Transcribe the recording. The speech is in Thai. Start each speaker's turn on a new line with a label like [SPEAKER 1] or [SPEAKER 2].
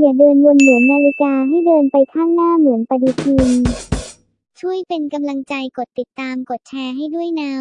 [SPEAKER 1] อย่าเดินวนเหมือนนาฬิกาให้เดินไปข้างหน้าเหมือนปฏิทิน ช่วยเป็นกำลังใจกดติดตามกดแชร์ให้ด้วยนะ